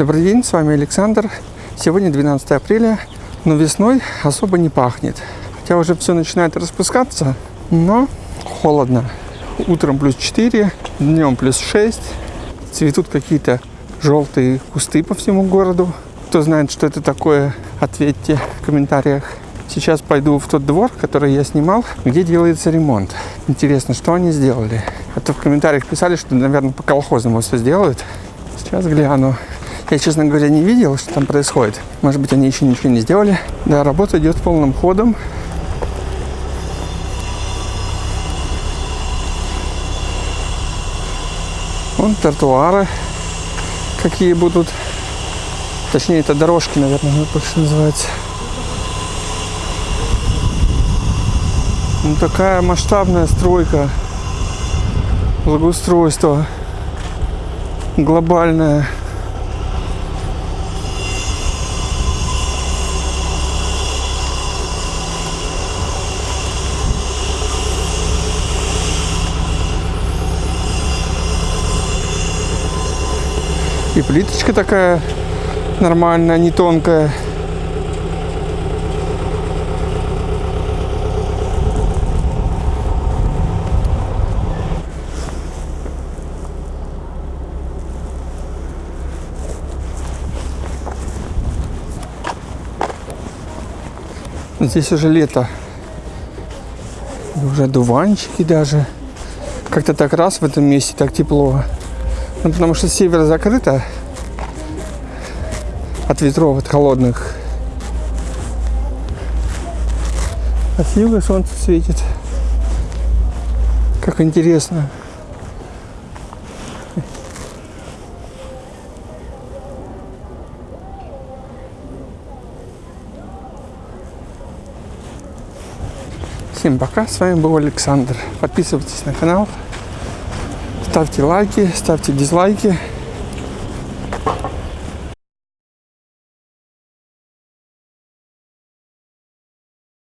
Добрый день, с вами Александр. Сегодня 12 апреля, но весной особо не пахнет. Хотя уже все начинает распускаться, но холодно. Утром плюс 4, днем плюс 6. Цветут какие-то желтые кусты по всему городу. Кто знает, что это такое, ответьте в комментариях. Сейчас пойду в тот двор, который я снимал, где делается ремонт. Интересно, что они сделали. А то в комментариях писали, что, наверное, по колхозному все сделают. Сейчас гляну. Я, честно говоря, не видел, что там происходит. Может быть, они еще ничего не сделали. Да, работа идет полным ходом. Вон тротуары какие будут. Точнее, это дорожки, наверное, больше называется. Ну, такая масштабная стройка, благоустройство глобальное. И плиточка такая нормальная, не тонкая. Здесь уже лето. Уже дуванчики даже. Как-то так раз в этом месте так тепло. Ну, потому что север закрыто от ветров, от холодных. А с юга солнце светит. Как интересно. Всем пока, с вами был Александр. Подписывайтесь на канал, ставьте лайки, ставьте дизлайки.